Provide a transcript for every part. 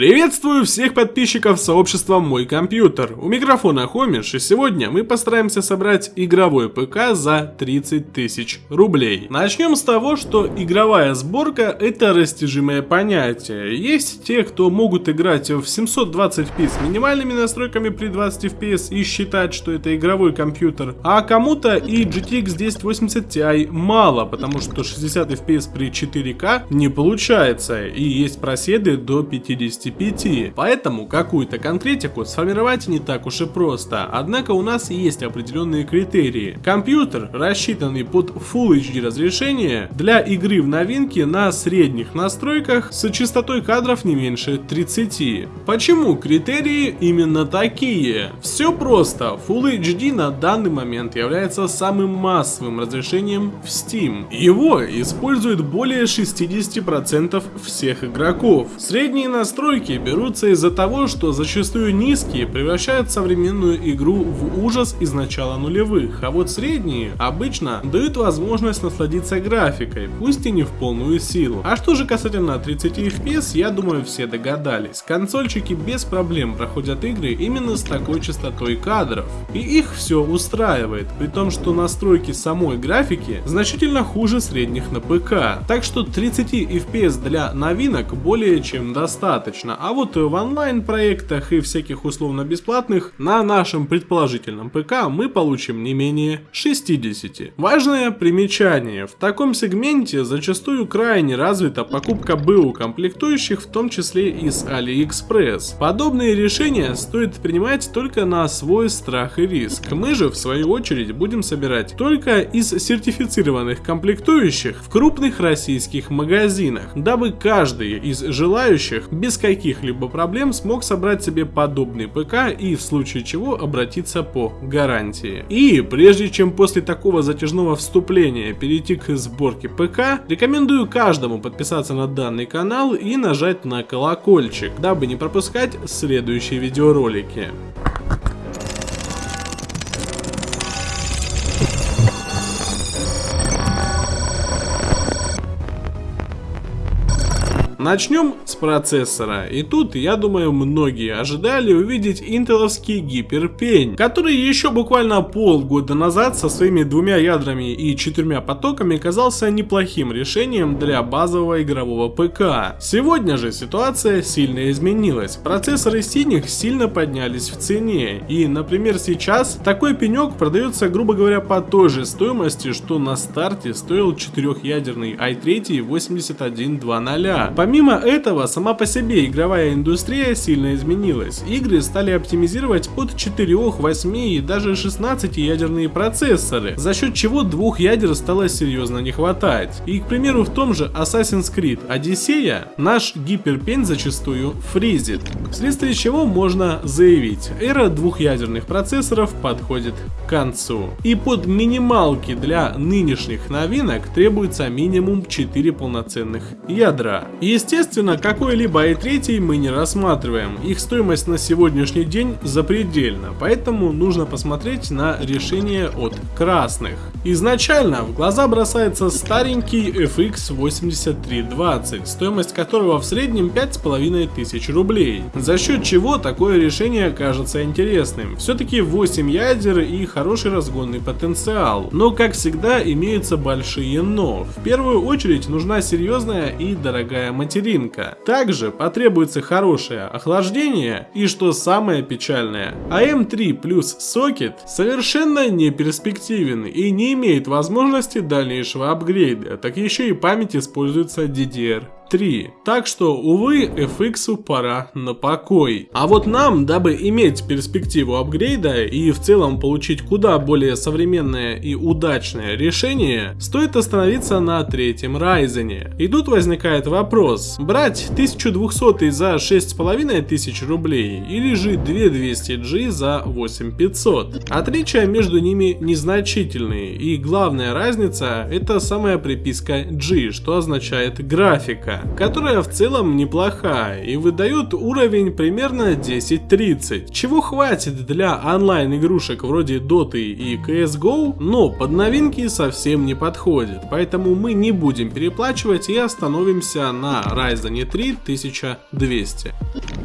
Приветствую всех подписчиков сообщества Мой Компьютер. У микрофона Хомиш, и сегодня мы постараемся собрать игровой ПК за 30 тысяч рублей. Начнем с того, что игровая сборка это растяжимое понятие. Есть те, кто могут играть в 720p с минимальными настройками при 20 fps и считать, что это игровой компьютер, а кому-то и GTX 1080 Ti мало, потому что 60 fps при 4К не получается, и есть проседы до 50 55. Поэтому какую-то конкретику сформировать не так уж и просто. Однако у нас есть определенные критерии. Компьютер, рассчитанный под Full HD разрешение, для игры в новинке на средних настройках с частотой кадров не меньше 30. Почему критерии именно такие? Все просто. Full HD на данный момент является самым массовым разрешением в Steam. Его используют более 60% всех игроков. Средние настройки настройки берутся из-за того, что зачастую низкие превращают современную игру в ужас из начала нулевых, а вот средние обычно дают возможность насладиться графикой, пусть и не в полную силу. А что же касательно 30 FPS, я думаю все догадались. Консольчики без проблем проходят игры именно с такой частотой кадров. И их все устраивает, при том, что настройки самой графики значительно хуже средних на ПК. Так что 30 FPS для новинок более чем достаточно достаточно. А вот в онлайн проектах и всяких условно бесплатных на нашем предположительном ПК мы получим не менее 60. Важное примечание. В таком сегменте зачастую крайне развита покупка БУ комплектующих, в том числе из AliExpress. Подобные решения стоит принимать только на свой страх и риск. Мы же в свою очередь будем собирать только из сертифицированных комплектующих в крупных российских магазинах, дабы каждый из желающих без каких-либо проблем смог собрать себе подобный ПК и в случае чего обратиться по гарантии. И прежде чем после такого затяжного вступления перейти к сборке ПК, рекомендую каждому подписаться на данный канал и нажать на колокольчик, дабы не пропускать следующие видеоролики. Начнем с процессора. И тут, я думаю, многие ожидали увидеть интеловский гиперпень, который еще буквально полгода назад со своими двумя ядрами и четырьмя потоками казался неплохим решением для базового игрового ПК. Сегодня же ситуация сильно изменилась. Процессоры синих сильно поднялись в цене. И, например, сейчас такой пенек продается, грубо говоря, по той же стоимости, что на старте стоил четырехъядерный i3 8120. Помимо этого, сама по себе игровая индустрия сильно изменилась. Игры стали оптимизировать под 4, 8 и даже 16 ядерные процессоры, за счет чего двух ядер стало серьезно не хватать. И, к примеру, в том же Assassin's Creed Odyssey наш гиперпень зачастую фризит. Вследствие чего можно заявить, эра двухъядерных процессоров подходит к концу. И под минималки для нынешних новинок требуется минимум 4 полноценных ядра. И Естественно, какой-либо i3 мы не рассматриваем, их стоимость на сегодняшний день запредельна, поэтому нужно посмотреть на решение от красных. Изначально в глаза бросается старенький FX 8320, стоимость которого в среднем 5500 рублей, за счет чего такое решение кажется интересным. Все-таки 8 ядер и хороший разгонный потенциал, но как всегда имеются большие но. В первую очередь нужна серьезная и дорогая материнка. Также потребуется хорошее охлаждение и что самое печальное, AM3 плюс сокет совершенно не перспективен и не имеет возможности дальнейшего апгрейда, так еще и память используется DDR 3. Так что, увы, FX пора на покой. А вот нам, дабы иметь перспективу апгрейда и в целом получить куда более современное и удачное решение, стоит остановиться на третьем Ryzen. И тут возникает вопрос, брать 1200 за 6500 рублей или же 2200G за 8500? Отличия между ними незначительные и главная разница это самая приписка G, что означает графика которая в целом неплохая и выдает уровень примерно 10-30, чего хватит для онлайн игрушек вроде Dota и CSGO, но под новинки совсем не подходит, поэтому мы не будем переплачивать и остановимся на Ryzen 3 1200.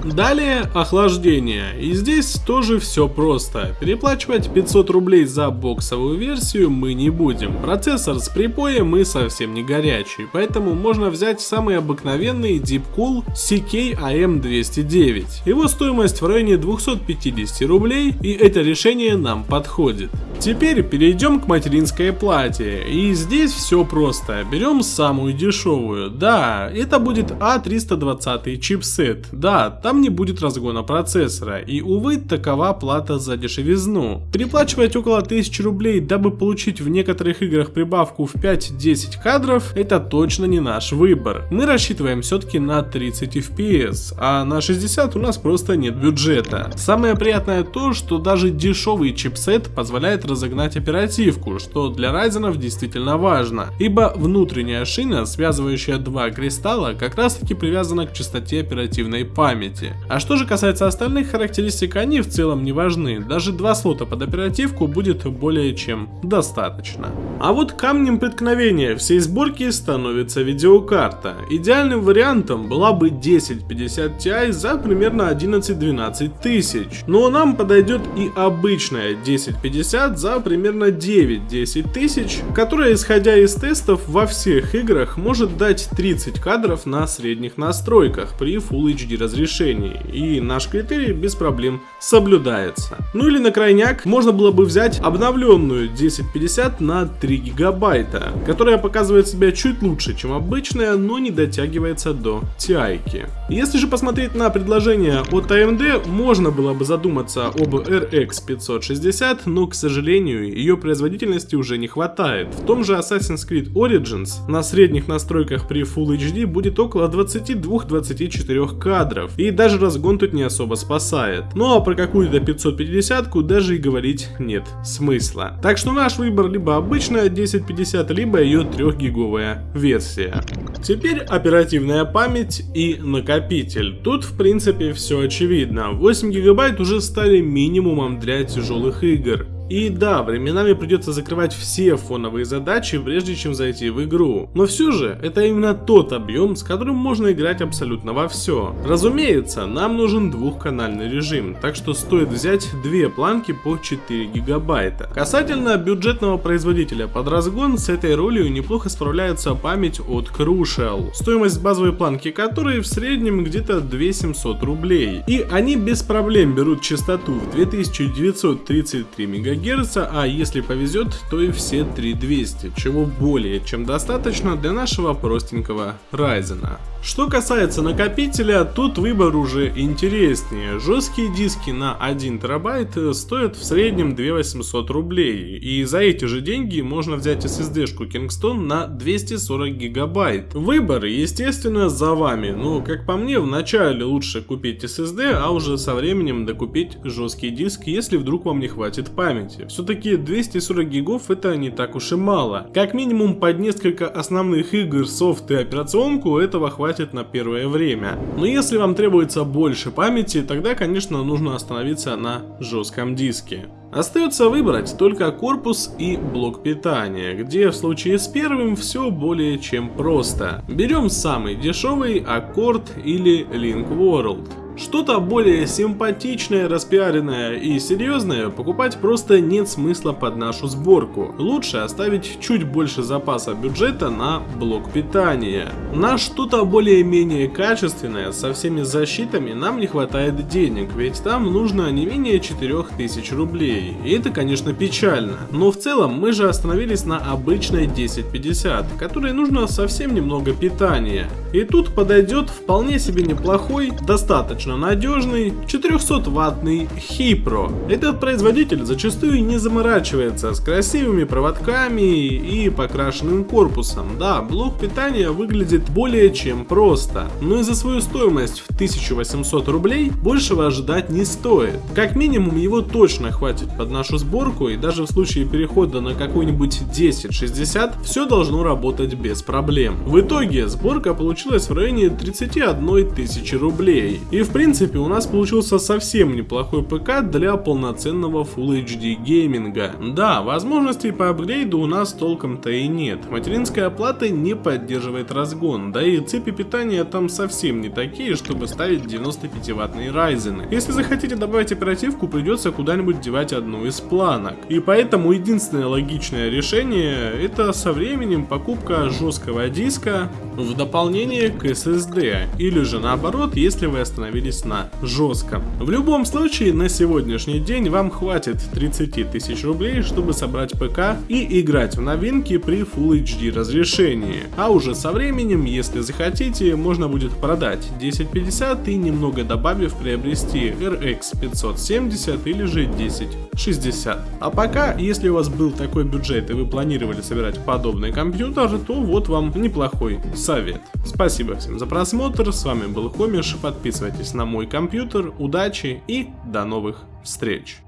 Далее охлаждение. И здесь тоже все просто. Переплачивать 500 рублей за боксовую версию мы не будем. Процессор с припоем мы совсем не горячий, поэтому можно взять самый обыкновенный Deepcool CK-AM209. Его стоимость в районе 250 рублей и это решение нам подходит. Теперь перейдем к материнской плате. И здесь все просто. Берем самую дешевую. Да, это будет A320 а чипсет. Да, там не будет разгона процессора. И увы, такова плата за дешевизну. Переплачивать около 1000 рублей, дабы получить в некоторых играх прибавку в 5-10 кадров, это точно не наш выбор. Мы рассчитываем все-таки на 30 FPS, а на 60 у нас просто нет бюджета. Самое приятное то, что даже дешевый чипсет позволяет разогнать оперативку, что для Ryzen действительно важно, ибо внутренняя шина, связывающая два кристалла, как раз таки привязана к частоте оперативной памяти. А что же касается остальных характеристик, они в целом не важны, даже два слота под оперативку будет более чем достаточно. А вот камнем преткновения всей сборки становится видеокарта. Идеальным вариантом была бы 1050 Ti за примерно 11-12 тысяч, но нам подойдет и обычная 1050 за примерно 9-10 тысяч, которая, исходя из тестов, во всех играх может дать 30 кадров на средних настройках при Full HD разрешении, и наш критерий без проблем соблюдается. Ну или на крайняк можно было бы взять обновленную 1050 на 3 гигабайта, которая показывает себя чуть лучше, чем обычная, но не дотягивается до TI. -ки. Если же посмотреть на предложение от AMD, можно было бы задуматься об RX 560, но, к сожалению, ее производительности уже не хватает. В том же Assassin's Creed Origins на средних настройках при Full HD будет около 22-24 кадров, и даже разгон тут не особо спасает. Ну а про какую-то 550-ку даже и говорить нет смысла. Так что наш выбор либо обычная 1050, либо ее 3-гиговая версия. Теперь оперативная память и накопитель. Тут в принципе все очевидно. 8 гигабайт уже стали минимумом для тяжелых игр. И да, временами придется закрывать все фоновые задачи, прежде чем зайти в игру. Но все же, это именно тот объем, с которым можно играть абсолютно во все. Разумеется, нам нужен двухканальный режим, так что стоит взять две планки по 4 гигабайта. Касательно бюджетного производителя под разгон, с этой ролью неплохо справляется память от Crucial, стоимость базовой планки которой в среднем где-то 2700 рублей. И они без проблем берут частоту в 2933 МГц ГГц, а если повезет, то и все 3200, чего более чем достаточно для нашего простенького Ryzen. Что касается накопителя, тут выбор уже интереснее. Жесткие диски на 1 терабайт стоят в среднем 2800 рублей, и за эти же деньги можно взять SSD-шку Kingston на 240 гигабайт. Выбор, естественно, за вами, но как по мне, вначале лучше купить SSD, а уже со временем докупить жесткий диск, если вдруг вам не хватит памяти. Все-таки 240 гигов это не так уж и мало. Как минимум под несколько основных игр, софт и операционку этого хватит на первое время. Но если вам требуется больше памяти, тогда конечно нужно остановиться на жестком диске. Остается выбрать только корпус и блок питания, где в случае с первым все более чем просто. Берем самый дешевый Accord или Link World. Что-то более симпатичное, распиаренное и серьезное покупать просто нет смысла под нашу сборку. Лучше оставить чуть больше запаса бюджета на блок питания. На что-то более-менее качественное со всеми защитами нам не хватает денег, ведь там нужно не менее 4000 рублей. И это конечно печально. Но в целом мы же остановились на обычной 1050, которой нужно совсем немного питания. И тут подойдет вполне себе неплохой, достаточно надежный 400-ваттный Hipro. Этот производитель зачастую не заморачивается с красивыми проводками и покрашенным корпусом. Да, блок питания выглядит более чем просто, но и за свою стоимость в 1800 рублей большего ожидать не стоит. Как минимум его точно хватит под нашу сборку, и даже в случае перехода на какой-нибудь 1060 все должно работать без проблем. В итоге сборка получилась в районе 31 тысячи рублей. И в принципе у нас получился совсем неплохой ПК для полноценного Full HD гейминга. Да, возможностей по апгрейду у нас толком-то и нет. Материнская плата не поддерживает разгон, да и цепи питания там совсем не такие, чтобы ставить 95 ваттные Ryzen. Если захотите добавить оперативку, придется куда-нибудь девать одну из планок. И поэтому единственное логичное решение это со временем покупка жесткого диска в дополнение к SSD, или же наоборот, если вы остановились на жестком. В любом случае, на сегодняшний день вам хватит 30 тысяч рублей, чтобы собрать ПК и играть в новинки при Full HD разрешении. А уже со временем, если захотите, можно будет продать 1050 и немного добавив приобрести RX 570 или же 1060. А пока, если у вас был такой бюджет и вы планировали собирать подобный компьютер, то вот вам неплохой совет. Спасибо всем за просмотр, с вами был Хомиш, подписывайтесь на мой компьютер, удачи и до новых встреч.